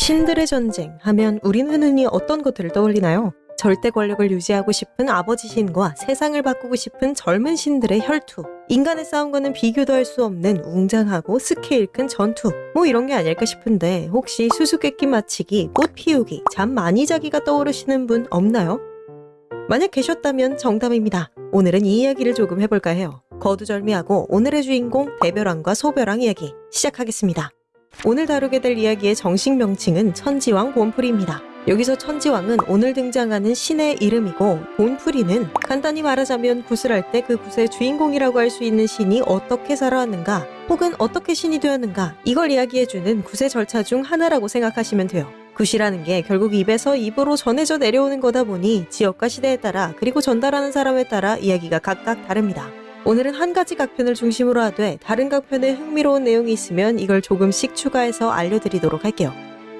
신들의 전쟁 하면 우리는 흔히 어떤 것들을 떠올리나요? 절대 권력을 유지하고 싶은 아버지 신과 세상을 바꾸고 싶은 젊은 신들의 혈투. 인간의 싸움과는 비교도 할 수 없는 웅장하고 스케일 큰 전투. 뭐 이런 게 아닐까 싶은데 혹시 수수께끼 맞히기, 꽃 피우기, 잠 많이 자기가 떠오르시는 분 없나요? 만약 계셨다면 정답입니다. 오늘은 이 이야기를 조금 해볼까 해요. 거두절미하고 오늘의 주인공 대별왕과 소별왕 이야기 시작하겠습니다. 오늘 다루게 될 이야기의 정식 명칭은 천지왕 본풀이입니다. 여기서 천지왕은 오늘 등장하는 신의 이름이고 본풀이는 간단히 말하자면 굿을 할때그 굿의 주인공이라고 할 수 있는 신이 어떻게 살아왔는가 혹은 어떻게 신이 되었는가 이걸 이야기해주는 굿의 절차 중 하나라고 생각하시면 돼요. 굿이라는 게 결국 입에서 입으로 전해져 내려오는 거다 보니 지역과 시대에 따라 그리고 전달하는 사람에 따라 이야기가 각각 다릅니다. 오늘은 한 가지 각편을 중심으로 하되 다른 각편에 흥미로운 내용이 있으면 이걸 조금씩 추가해서 알려드리도록 할게요.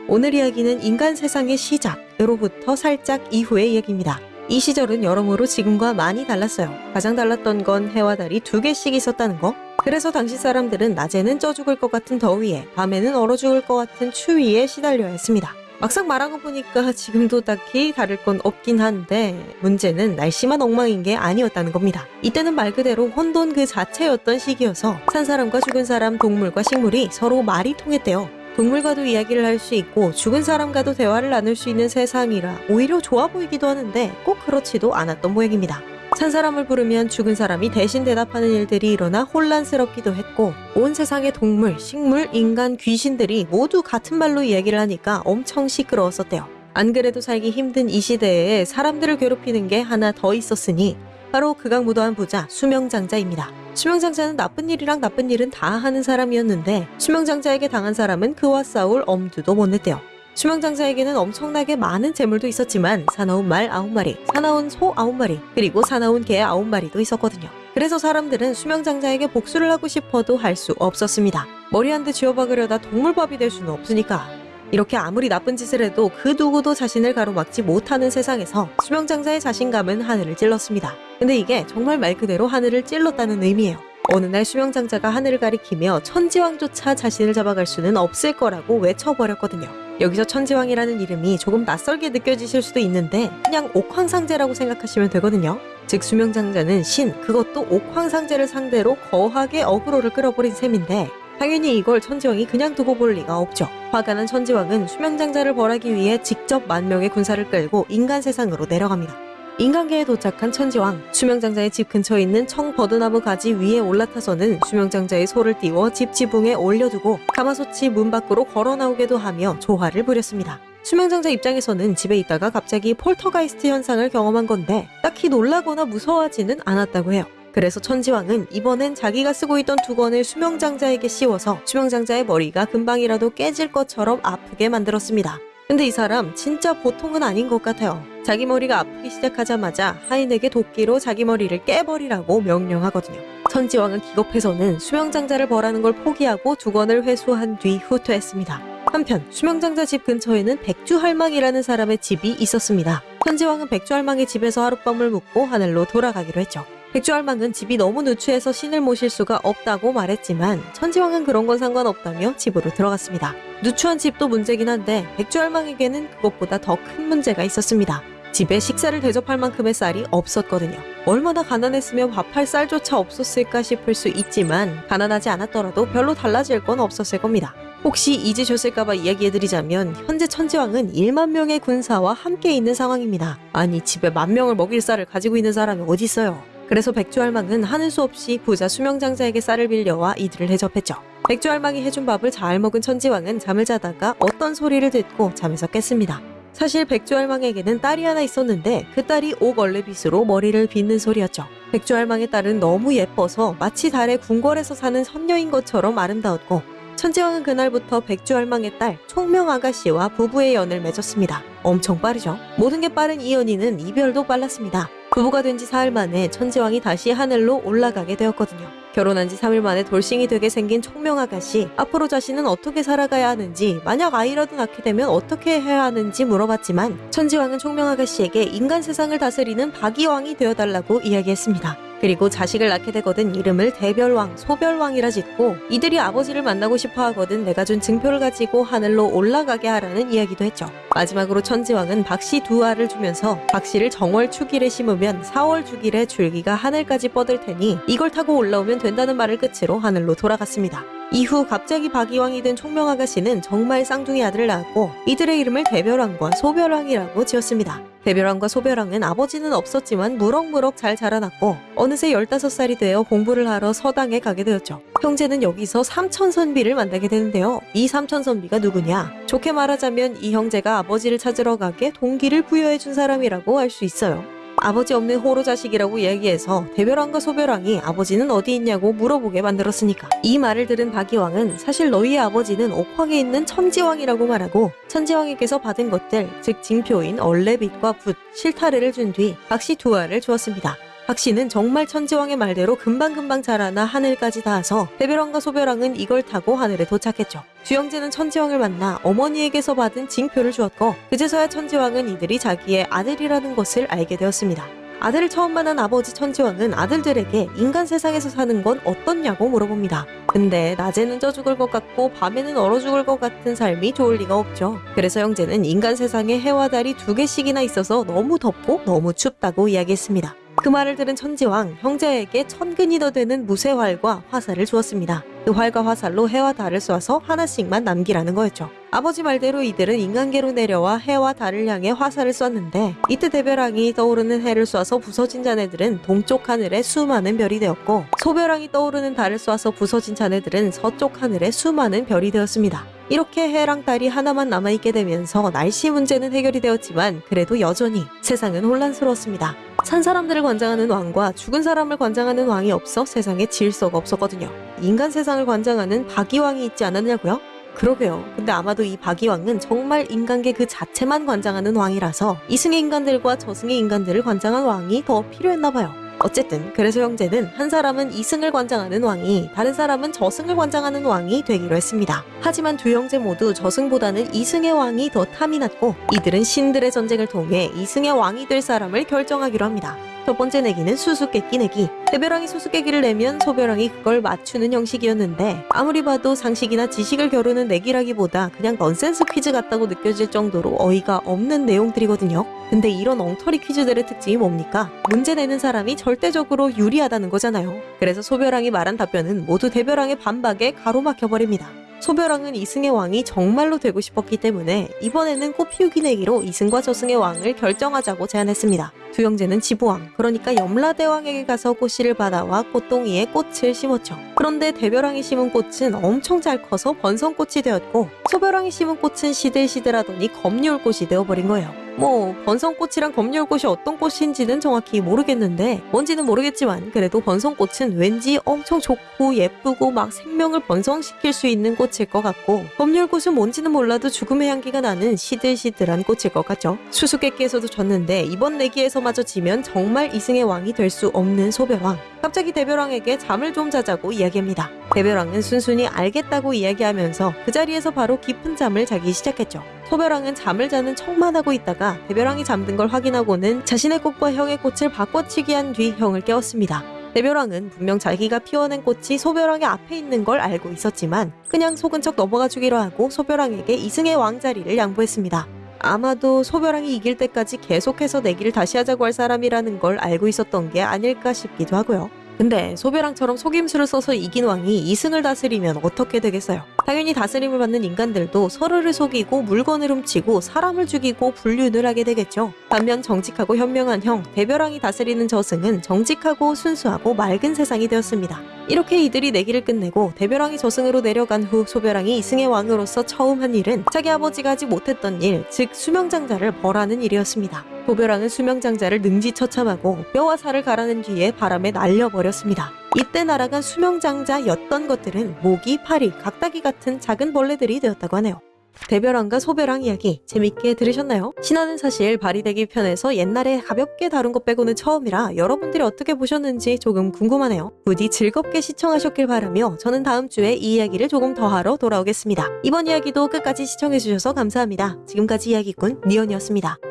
오늘 이야기는 인간 세상의 시작으로부터 살짝 이후의 이야기입니다. 이 시절은 여러모로 지금과 많이 달랐어요. 가장 달랐던 건 해와 달이 두 개씩 있었다는 거. 그래서 당시 사람들은 낮에는 쪄 죽을 것 같은 더위에, 밤에는 얼어 죽을 것 같은 추위에 시달려야 했습니다. 막상 말한 거 보니까 지금도 딱히 다를 건 없긴 한데 문제는 날씨만 엉망인 게 아니었다는 겁니다. 이때는 말 그대로 혼돈 그 자체였던 시기여서 산 사람과 죽은 사람, 동물과 식물이 서로 말이 통했대요. 동물과도 이야기를 할 수 있고 죽은 사람과도 대화를 나눌 수 있는 세상이라 오히려 좋아 보이기도 하는데 꼭 그렇지도 않았던 모양입니다. 산 사람을 부르면 죽은 사람이 대신 대답하는 일들이 일어나 혼란스럽기도 했고 온 세상의 동물, 식물, 인간, 귀신들이 모두 같은 말로 이야기를 하니까 엄청 시끄러웠었대요. 안 그래도 살기 힘든 이 시대에 사람들을 괴롭히는 게 하나 더 있었으니 바로 극악무도한 부자 수명장자입니다. 수명장자는 나쁜 일이랑 나쁜 일은 다 하는 사람이었는데 수명장자에게 당한 사람은 그와 싸울 엄두도 못 냈대요. 수명장자에게는 엄청나게 많은 재물도 있었지만 사나운 말 9마리, 사나운 소 9마리, 그리고 사나운 개 9마리도 있었거든요. 그래서 사람들은 수명장자에게 복수를 하고 싶어도 할 수 없었습니다. 머리 한 대 쥐어박으려다 동물밥이 될 수는 없으니까. 이렇게 아무리 나쁜 짓을 해도 그 누구도 자신을 가로막지 못하는 세상에서 수명장자의 자신감은 하늘을 찔렀습니다. 근데 이게 정말 말 그대로 하늘을 찔렀다는 의미예요. 어느 날 수명장자가 하늘을 가리키며 천지왕조차 자신을 잡아갈 수는 없을 거라고 외쳐버렸거든요. 여기서 천지왕이라는 이름이 조금 낯설게 느껴지실 수도 있는데 그냥 옥황상제라고 생각하시면 되거든요. 즉 수명장자는 신, 그것도 옥황상제를 상대로 거하게 어그로를 끌어버린 셈인데 당연히 이걸 천지왕이 그냥 두고 볼 리가 없죠. 화가 난 천지왕은 수명장자를 벌하기 위해 직접 만 명의 군사를 끌고 인간 세상으로 내려갑니다. 인간계에 도착한 천지왕, 수명장자의 집 근처에 있는 청버드나무 가지 위에 올라타서는 수명장자의 소를 띄워 집 지붕에 올려두고 가마솥이 문 밖으로 걸어 나오게도 하며 조화를 부렸습니다. 수명장자 입장에서는 집에 있다가 갑자기 폴터가이스트 현상을 경험한 건데 딱히 놀라거나 무서워하지는 않았다고 해요. 그래서 천지왕은 이번엔 자기가 쓰고 있던 두건을 수명장자에게 씌워서 수명장자의 머리가 금방이라도 깨질 것처럼 아프게 만들었습니다. 근데 이 사람 진짜 보통은 아닌 것 같아요. 자기 머리가 아프기 시작하자마자 하인에게 도끼로 자기 머리를 깨버리라고 명령하거든요. 천지왕은 기겁해서는 수명장자를 벌하는 걸 포기하고 두건을 회수한 뒤 후퇴했습니다. 한편 수명장자 집 근처에는 백주할망이라는 사람의 집이 있었습니다. 천지왕은 백주할망의 집에서 하룻밤을 묵고 하늘로 돌아가기로 했죠. 백주할망은 집이 너무 누추해서 신을 모실 수가 없다고 말했지만 천지왕은 그런 건 상관없다며 집으로 들어갔습니다. 누추한 집도 문제긴 한데 백주할망에게는 그것보다 더 큰 문제가 있었습니다. 집에 식사를 대접할 만큼의 쌀이 없었거든요. 얼마나 가난했으면 밥할 쌀조차 없었을까 싶을 수 있지만 가난하지 않았더라도 별로 달라질 건 없었을 겁니다. 혹시 잊으셨을까봐 이야기해드리자면 현재 천지왕은 1만 명의 군사와 함께 있는 상황입니다. 아니 집에 만 명을 먹일 쌀을 가지고 있는 사람이 어디 있어요? 그래서 백주할망은 하는 수 없이 부자 수명장자에게 쌀을 빌려와 이들을 대접했죠. 백주할망이 해준 밥을 잘 먹은 천지왕은 잠을 자다가 어떤 소리를 듣고 잠에서 깼습니다. 사실 백주할망에게는 딸이 하나 있었는데 그 딸이 옥얼레빗으로 머리를 빗는 소리였죠. 백주할망의 딸은 너무 예뻐서 마치 달의 궁궐에서 사는 선녀인 것처럼 아름다웠고 천지왕은 그날부터 백주할망의 딸 총명아가씨와 부부의 연을 맺었습니다. 엄청 빠르죠? 모든 게 빠른 이 연인은 이별도 빨랐습니다. 부부가 된 지 사흘 만에 천지왕이 다시 하늘로 올라가게 되었거든요. 결혼한 지 3일 만에 돌싱이 되게 생긴 총명 아가씨 앞으로 자신은 어떻게 살아가야 하는지 만약 아이라도 낳게 되면 어떻게 해야 하는지 물어봤지만 천지왕은 총명 아가씨에게 인간 세상을 다스리는 박이왕이 되어달라고 이야기했습니다. 그리고 자식을 낳게 되거든 이름을 대별왕, 소별왕이라 짓고 이들이 아버지를 만나고 싶어 하거든 내가 준 증표를 가지고 하늘로 올라가게 하라는 이야기도 했죠. 마지막으로 천지왕은 박씨 두 알을 주면서 박씨를 정월 축일에 심으면 4월 축일에 줄기가 하늘까지 뻗을 테니 이걸 타고 올라오면 된다는 말을 끝으로 하늘로 돌아갔습니다. 이후 갑자기 박이왕이 된 총명아가씨는 정말 쌍둥이 아들을 낳았고 이들의 이름을 대별왕과 소별왕이라고 지었습니다. 대별왕과 소별왕은 아버지는 없었지만 무럭무럭 잘 자라났고 어느새 15살이 되어 공부를 하러 서당에 가게 되었죠. 형제는 여기서 삼천선비를 만나게 되는데요. 이 삼천선비가 누구냐? 좋게 말하자면 이 형제가 아버지를 찾으러 가게 동기를 부여해 준 사람이라고 할 수 있어요. 아버지 없는 호로 자식이라고 이야기해서 대별왕과 소별왕이 아버지는 어디 있냐고 물어보게 만들었으니까 이 말을 들은 박이왕은 사실 너희의 아버지는 옥황에 있는 천지왕이라고 말하고 천지왕에게서 받은 것들 즉 징표인 얼레빛과 붓, 실타래를 준 뒤 박씨 두 알을 주었습니다. 박씨는 정말 천지왕의 말대로 금방금방 자라나 하늘까지 닿아서 대별왕과 소별왕은 이걸 타고 하늘에 도착했죠. 주영재는 천지왕을 만나 어머니에게서 받은 징표를 주었고 그제서야 천지왕은 이들이 자기의 아들이라는 것을 알게 되었습니다. 아들을 처음 만난 아버지 천지왕은 아들들에게 인간 세상에서 사는 건 어떻냐고 물어봅니다. 근데 낮에는 쪄 죽을 것 같고 밤에는 얼어 죽을 것 같은 삶이 좋을 리가 없죠. 그래서 형제는 인간 세상에 해와 달이 두 개씩이나 있어서 너무 덥고 너무 춥다고 이야기했습니다. 그 말을 들은 천지왕 형제에게 천근이 더 되는 무쇠활과 화살을 주었습니다. 그 활과 화살로 해와 달을 쏴서 하나씩만 남기라는 거였죠. 아버지 말대로 이들은 인간계로 내려와 해와 달을 향해 화살을 쐈는데 이때 대별왕이 떠오르는 해를 쏴서 부서진 자네들은 동쪽 하늘에 수많은 별이 되었고 소별왕이 떠오르는 달을 쏴서 부서진 자네들은 서쪽 하늘에 수많은 별이 되었습니다. 이렇게 해랑 달이 하나만 남아있게 되면서 날씨 문제는 해결이 되었지만 그래도 여전히 세상은 혼란스러웠습니다. 산 사람들을 관장하는 왕과 죽은 사람을 관장하는 왕이 없어 세상에 질서가 없었거든요. 인간 세상을 관장하는 박이왕이 있지 않았냐고요? 그러게요. 근데 아마도 이 박이왕은 정말 인간계 그 자체만 관장하는 왕이라서 이승의 인간들과 저승의 인간들을 관장한 왕이 더 필요했나 봐요. 어쨌든 그래서 형제는 한 사람은 이승을 관장하는 왕이 다른 사람은 저승을 관장하는 왕이 되기로 했습니다. 하지만 두 형제 모두 저승보다는 이승의 왕이 더 탐이 났고 이들은 신들의 전쟁을 통해 이승의 왕이 될 사람을 결정하기로 합니다. 첫 번째 내기는 수수께끼 내기. 대별왕이 수수께끼를 내면 소별왕이 그걸 맞추는 형식이었는데 아무리 봐도 상식이나 지식을 겨루는 내기라기보다 그냥 넌센스 퀴즈 같다고 느껴질 정도로 어이가 없는 내용들이거든요. 근데 이런 엉터리 퀴즈들의 특징이 뭡니까? 문제 내는 사람이 절대적으로 유리하다는 거잖아요. 그래서 소별왕이 말한 답변은 모두 대별왕의 반박에 가로막혀버립니다. 소별왕은 이승의 왕이 정말로 되고 싶었기 때문에 이번에는 꽃피우기 내기로 이승과 저승의 왕을 결정하자고 제안했습니다. 두 형제는 지부왕, 그러니까 염라대왕에게 가서 꽃씨를 받아와 꽃동이에 꽃을 심었죠. 그런데 대별왕이 심은 꽃은 엄청 잘 커서 번성꽃이 되었고 소별왕이 심은 꽃은 시들시들하더니 검률꽃이 되어버린 거예요. 뭐 번성꽃이랑 검열꽃이 어떤 꽃인지는 정확히 모르겠는데 뭔지는 모르겠지만 그래도 번성꽃은 왠지 엄청 좋고 예쁘고 막 생명을 번성시킬 수 있는 꽃일 것 같고 검열꽃은 뭔지는 몰라도 죽음의 향기가 나는 시들시들한 꽃일 것 같죠. 수수께끼에서도 졌는데 이번 내기에서마저 지면 정말 이승의 왕이 될 수 없는 소별왕. 갑자기 대별왕에게 잠을 좀 자자고 이야기합니다. 대별왕은 순순히 알겠다고 이야기하면서 그 자리에서 바로 깊은 잠을 자기 시작했죠. 소별왕은 잠을 자는 척만 하고 있다가 대별왕이 잠든 걸 확인하고는 자신의 꽃과 형의 꽃을 바꿔치기 한 뒤 형을 깨웠습니다. 대별왕은 분명 자기가 피워낸 꽃이 소별왕의 앞에 있는 걸 알고 있었지만 그냥 속은 척 넘어가 주기로 하고 소별왕에게 이승의 왕자리를 양보했습니다. 아마도 소별왕이 이길 때까지 계속해서 내기를 다시 하자고 할 사람이라는 걸 알고 있었던 게 아닐까 싶기도 하고요. 근데 소별왕처럼 속임수를 써서 이긴 왕이 이승을 다스리면 어떻게 되겠어요? 당연히 다스림을 받는 인간들도 서로를 속이고 물건을 훔치고 사람을 죽이고 불륜을 하게 되겠죠. 반면 정직하고 현명한 형 대별왕이 다스리는 저승은 정직하고 순수하고 맑은 세상이 되었습니다. 이렇게 이들이 내기를 끝내고 대별왕이 저승으로 내려간 후 소별왕이 이승의 왕으로서 처음 한 일은 자기 아버지가 하지 못했던 일, 즉 수명장자를 벌하는 일이었습니다. 소별왕은 수명장자를 능지처참하고 뼈와 살을 갈아낸 뒤에 바람에 날려버렸습니다. 이때 날아간 수명장자였던 것들은 모기, 파리, 각다기 같은 작은 벌레들이 되었다고 하네요. 대별왕과 소별왕 이야기 재밌게 들으셨나요? 신화는 사실 발이되기 편에서 옛날에 가볍게 다룬 것 빼고는 처음이라 여러분들이 어떻게 보셨는지 조금 궁금하네요. 부디 즐겁게 시청하셨길 바라며 저는 다음 주에 이 이야기를 조금 더 하러 돌아오겠습니다. 이번 이야기도 끝까지 시청해주셔서 감사합니다. 지금까지 이야기꾼 니언이었습니다.